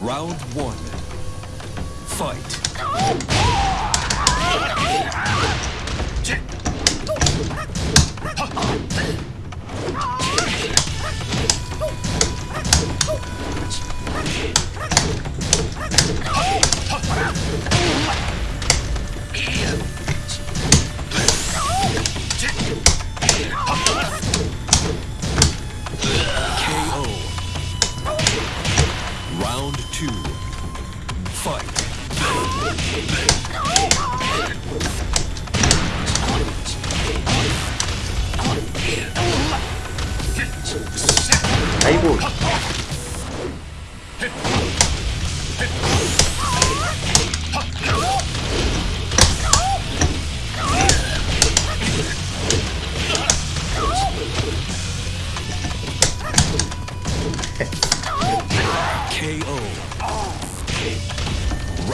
Round one. Fight. two, fight.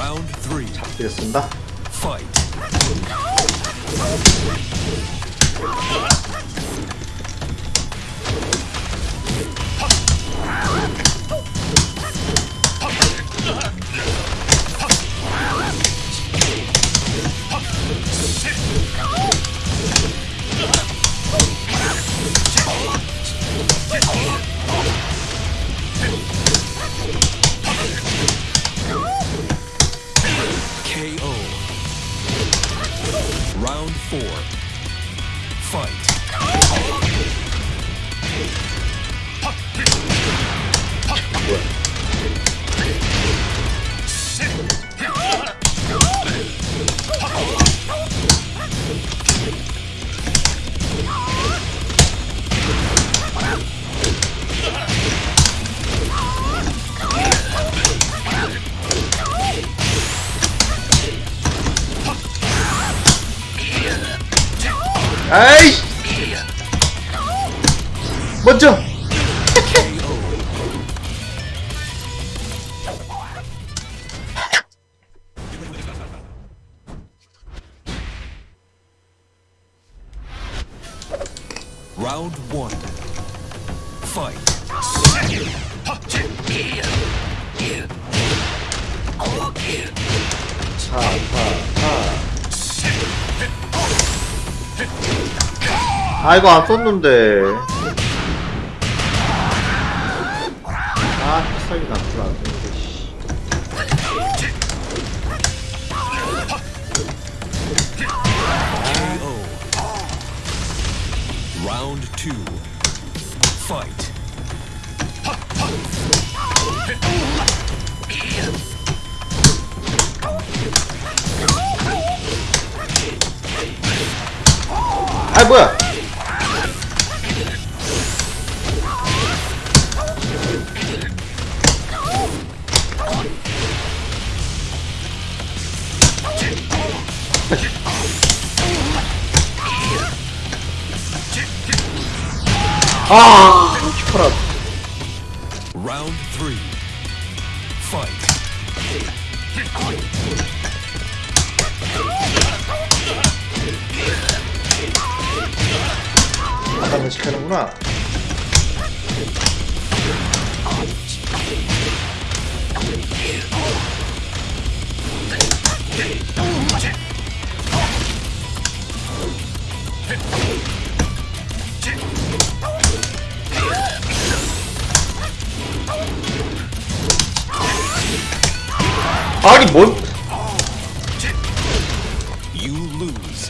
Round three. 잡겠습니다. Fight. Round four. Fight. 아이! 먼저! Round one. Fight. 아, 이거 안 썼는데. 아, 필살기 나쁘안 되는데, 씨. KO. Round two. Fight. 아, 뭐야! 아, 슈퍼라. Round three. Fight. 아까 면식하는구나. 아니 뭔 You lose.